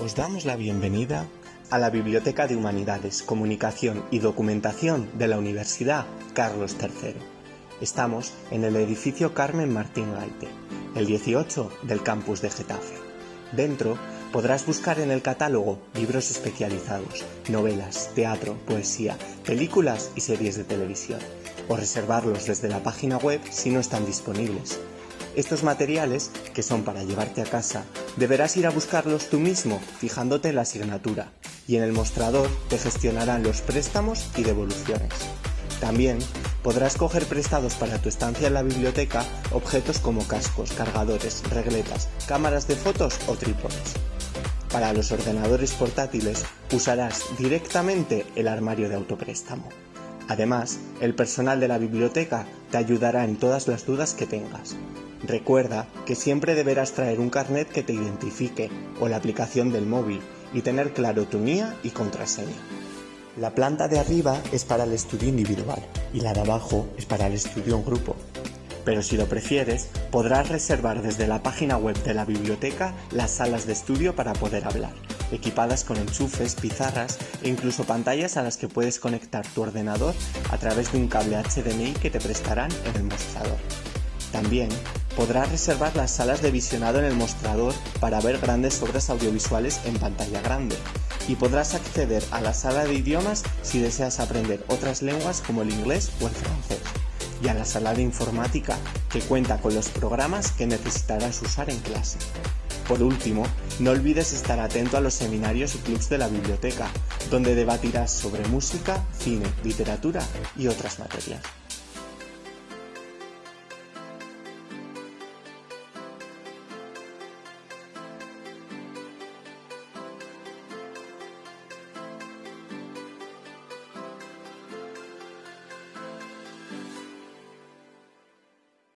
Os damos la bienvenida a la Biblioteca de Humanidades, Comunicación y Documentación de la Universidad Carlos III. Estamos en el edificio Carmen Martín Gaite, el 18 del campus de Getafe. Dentro podrás buscar en el catálogo libros especializados, novelas, teatro, poesía, películas y series de televisión, o reservarlos desde la página web si no están disponibles. Estos materiales, que son para llevarte a casa, deberás ir a buscarlos tú mismo, fijándote en la asignatura, y en el mostrador te gestionarán los préstamos y devoluciones. También podrás coger prestados para tu estancia en la biblioteca objetos como cascos, cargadores, regletas, cámaras de fotos o trípodes. Para los ordenadores portátiles usarás directamente el armario de autopréstamo. Además, el personal de la biblioteca te ayudará en todas las dudas que tengas. Recuerda que siempre deberás traer un carnet que te identifique o la aplicación del móvil y tener claro tu NIA y contraseña. La planta de arriba es para el estudio individual y la de abajo es para el estudio en grupo. Pero si lo prefieres, podrás reservar desde la página web de la biblioteca las salas de estudio para poder hablar, equipadas con enchufes, pizarras e incluso pantallas a las que puedes conectar tu ordenador a través de un cable HDMI que te prestarán en el mostrador. También podrás reservar las salas de visionado en el mostrador para ver grandes obras audiovisuales en pantalla grande y podrás acceder a la sala de idiomas si deseas aprender otras lenguas como el inglés o el francés y a la sala de informática que cuenta con los programas que necesitarás usar en clase. Por último, no olvides estar atento a los seminarios y clubs de la biblioteca, donde debatirás sobre música, cine, literatura y otras materias.